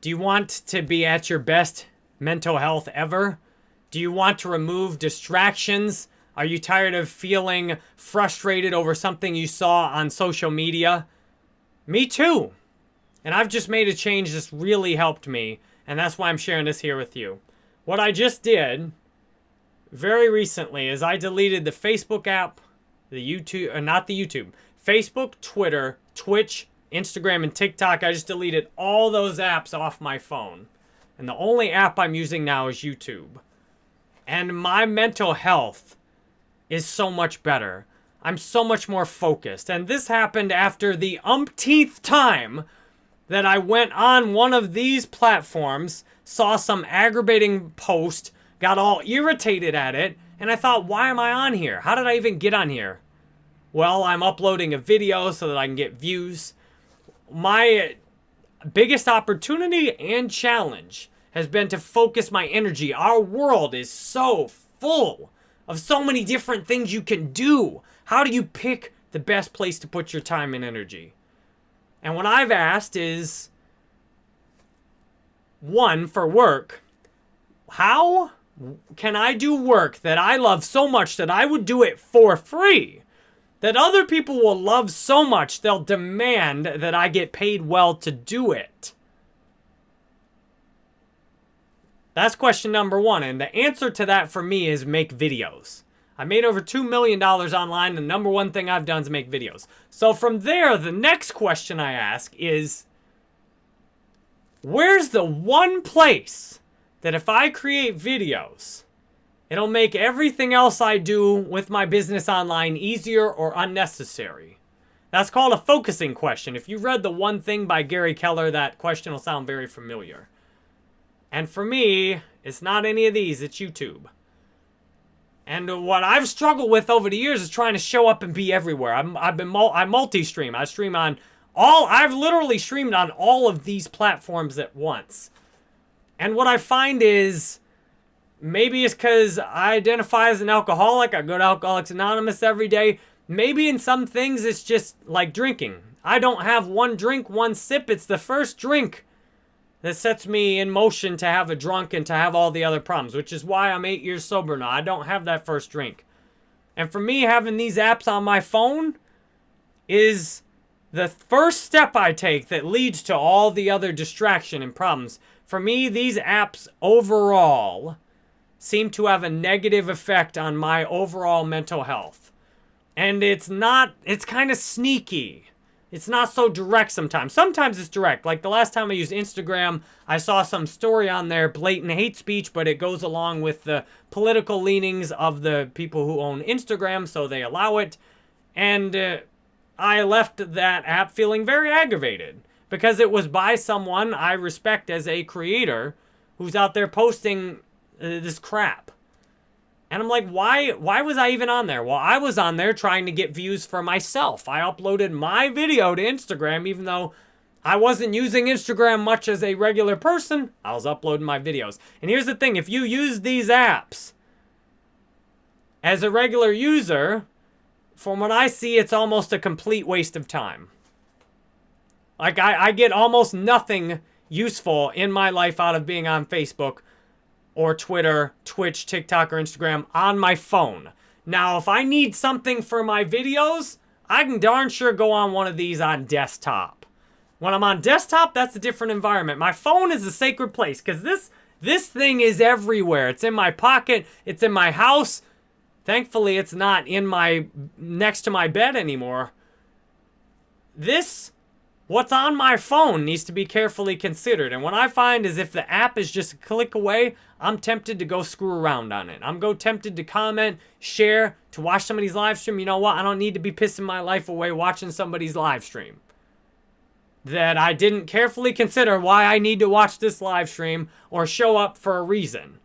Do you want to be at your best mental health ever? Do you want to remove distractions? Are you tired of feeling frustrated over something you saw on social media? Me too. And I've just made a change that's really helped me, and that's why I'm sharing this here with you. What I just did very recently is I deleted the Facebook app, the YouTube, uh, not the YouTube, Facebook, Twitter, Twitch, Instagram, and TikTok. I just deleted all those apps off my phone. And the only app I'm using now is YouTube. And my mental health is so much better. I'm so much more focused. And this happened after the umpteenth time that I went on one of these platforms, saw some aggravating post, got all irritated at it, and I thought, why am I on here? How did I even get on here? Well, I'm uploading a video so that I can get views my biggest opportunity and challenge has been to focus my energy. Our world is so full of so many different things you can do. How do you pick the best place to put your time and energy? And what I've asked is one, for work, how can I do work that I love so much that I would do it for free? That other people will love so much they'll demand that I get paid well to do it? That's question number one. And the answer to that for me is make videos. I made over $2 million online. The number one thing I've done is make videos. So from there, the next question I ask is, where's the one place that if I create videos, It'll make everything else I do with my business online easier or unnecessary. That's called a focusing question. If you read The One Thing by Gary Keller, that question will sound very familiar. And for me, it's not any of these, it's YouTube. And what I've struggled with over the years is trying to show up and be everywhere. I'm, I've been mul I multi-stream. I stream on all, I've literally streamed on all of these platforms at once. And what I find is Maybe it's because I identify as an alcoholic. I go to Alcoholics Anonymous every day. Maybe in some things it's just like drinking. I don't have one drink, one sip. It's the first drink that sets me in motion to have a drunk and to have all the other problems, which is why I'm eight years sober now. I don't have that first drink. And for me, having these apps on my phone is the first step I take that leads to all the other distraction and problems. For me, these apps overall seem to have a negative effect on my overall mental health. And it's not, it's kind of sneaky. It's not so direct sometimes. Sometimes it's direct. Like the last time I used Instagram, I saw some story on there, blatant hate speech, but it goes along with the political leanings of the people who own Instagram, so they allow it. And uh, I left that app feeling very aggravated because it was by someone I respect as a creator who's out there posting Uh, this crap. And I'm like, why, why was I even on there? Well, I was on there trying to get views for myself. I uploaded my video to Instagram, even though I wasn't using Instagram much as a regular person. I was uploading my videos. And here's the thing, if you use these apps as a regular user, from what I see, it's almost a complete waste of time. Like, I, I get almost nothing useful in my life out of being on Facebook or Twitter, Twitch, TikTok, or Instagram on my phone. Now, if I need something for my videos, I can darn sure go on one of these on desktop. When I'm on desktop, that's a different environment. My phone is a sacred place because this, this thing is everywhere. It's in my pocket. It's in my house. Thankfully, it's not in my next to my bed anymore. This what's on my phone needs to be carefully considered. And what I find is if the app is just a click away, I'm tempted to go screw around on it. I'm go tempted to comment, share, to watch somebody's live stream. You know what? I don't need to be pissing my life away watching somebody's live stream. That I didn't carefully consider why I need to watch this live stream or show up for a reason.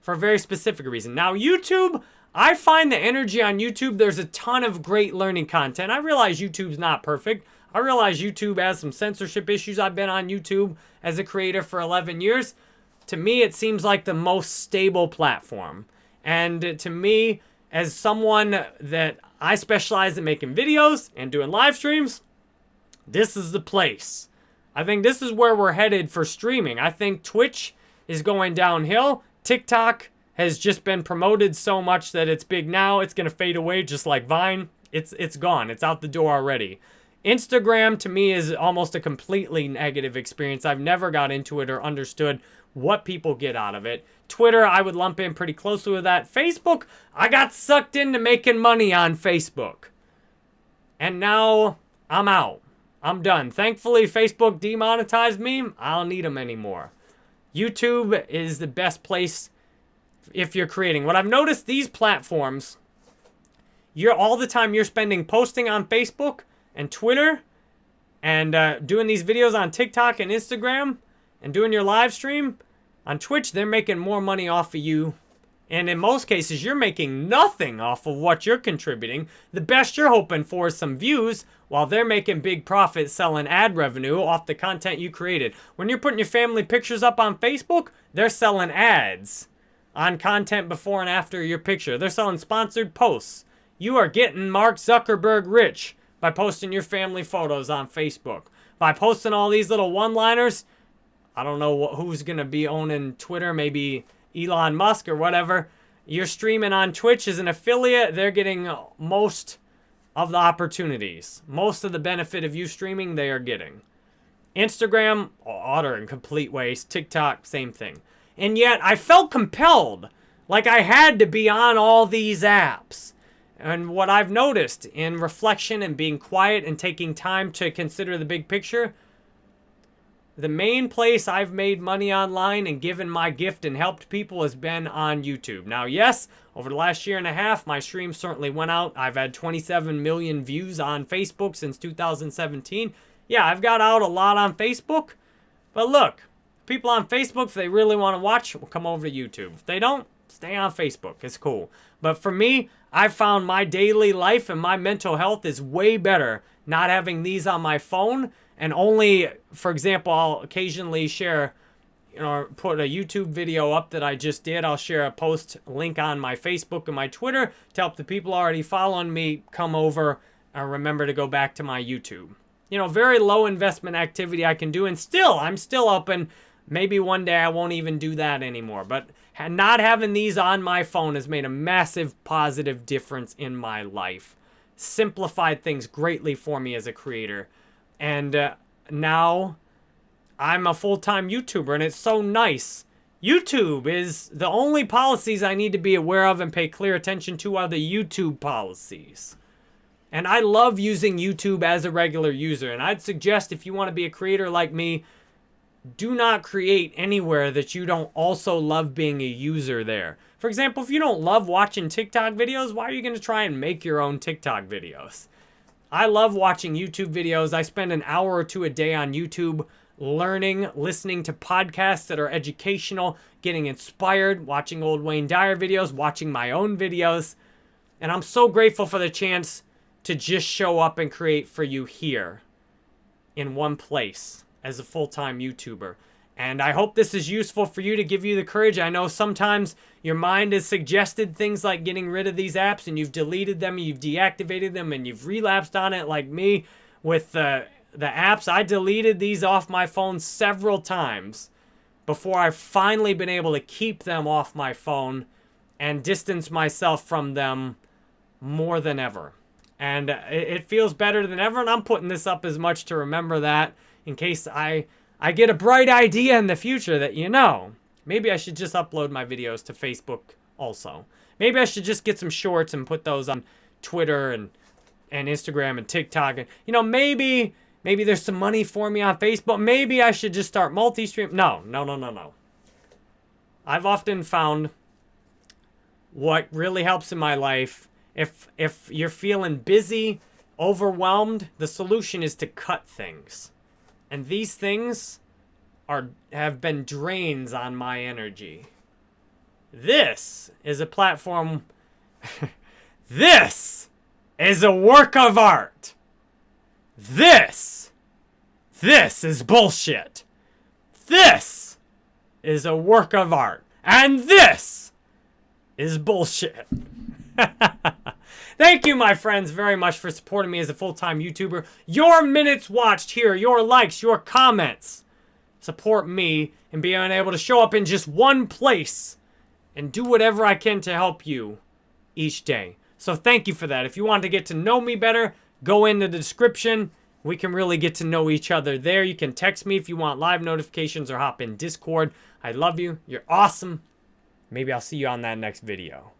For a very specific reason. Now, YouTube, I find the energy on YouTube, there's a ton of great learning content. I realize YouTube's not perfect. I realize YouTube has some censorship issues. I've been on YouTube as a creator for 11 years. To me, it seems like the most stable platform. And to me, as someone that I specialize in making videos and doing live streams, this is the place. I think this is where we're headed for streaming. I think Twitch is going downhill. TikTok has just been promoted so much that it's big now. It's going to fade away just like Vine. It's it's gone. It's out the door already. Instagram to me is almost a completely negative experience. I've never got into it or understood what people get out of it. Twitter, I would lump in pretty closely with that. Facebook, I got sucked into making money on Facebook. And now I'm out. I'm done. Thankfully, Facebook demonetized me. I don't need them anymore. YouTube is the best place if you're creating. What I've noticed these platforms, you're all the time you're spending posting on Facebook and Twitter and uh, doing these videos on TikTok and Instagram and doing your live stream on Twitch, they're making more money off of you. And in most cases, you're making nothing off of what you're contributing. The best you're hoping for is some views while they're making big profits selling ad revenue off the content you created. When you're putting your family pictures up on Facebook, they're selling ads on content before and after your picture. They're selling sponsored posts. You are getting Mark Zuckerberg rich by posting your family photos on Facebook. By posting all these little one-liners, I don't know who's going to be owning Twitter, maybe Elon Musk or whatever. You're streaming on Twitch as an affiliate, they're getting most of the opportunities. Most of the benefit of you streaming, they are getting. Instagram, utter and complete waste. TikTok, same thing. And yet, I felt compelled, like I had to be on all these apps. And what I've noticed in reflection and being quiet and taking time to consider the big picture, the main place I've made money online and given my gift and helped people has been on YouTube. Now, yes, over the last year and a half, my streams certainly went out. I've had 27 million views on Facebook since 2017. Yeah, I've got out a lot on Facebook. But look, people on Facebook, if they really want to watch, will come over to YouTube. If they don't, stay on Facebook. It's cool. But for me, I found my daily life and my mental health is way better not having these on my phone and only, for example, I'll occasionally share, you know, put a YouTube video up that I just did. I'll share a post link on my Facebook and my Twitter to help the people already following me come over and remember to go back to my YouTube. You know, very low investment activity I can do, and still, I'm still open. Maybe one day I won't even do that anymore. But not having these on my phone has made a massive positive difference in my life. Simplified things greatly for me as a creator. And uh, now I'm a full-time YouTuber and it's so nice. YouTube is the only policies I need to be aware of and pay clear attention to are the YouTube policies. And I love using YouTube as a regular user. And I'd suggest if you want to be a creator like me, do not create anywhere that you don't also love being a user there. For example, if you don't love watching TikTok videos, why are you going to try and make your own TikTok videos? I love watching YouTube videos. I spend an hour or two a day on YouTube learning, listening to podcasts that are educational, getting inspired, watching old Wayne Dyer videos, watching my own videos. And I'm so grateful for the chance to just show up and create for you here in one place as a full-time YouTuber. And I hope this is useful for you to give you the courage. I know sometimes your mind has suggested things like getting rid of these apps and you've deleted them, you've deactivated them, and you've relapsed on it like me with the, the apps. I deleted these off my phone several times before I've finally been able to keep them off my phone and distance myself from them more than ever. And it, it feels better than ever, and I'm putting this up as much to remember that in case I I get a bright idea in the future that, you know, maybe I should just upload my videos to Facebook also. Maybe I should just get some shorts and put those on Twitter and, and Instagram and TikTok. And, you know, maybe, maybe there's some money for me on Facebook. Maybe I should just start multi-stream. No, no, no, no, no. I've often found what really helps in my life, if, if you're feeling busy, overwhelmed, the solution is to cut things. And these things are have been drains on my energy. This is a platform. this is a work of art. This. This is bullshit. This is a work of art. And this is bullshit. Thank you, my friends, very much for supporting me as a full-time YouTuber. Your minutes watched here, your likes, your comments support me in being able to show up in just one place and do whatever I can to help you each day. So thank you for that. If you want to get to know me better, go in the description. We can really get to know each other there. You can text me if you want live notifications or hop in Discord. I love you. You're awesome. Maybe I'll see you on that next video.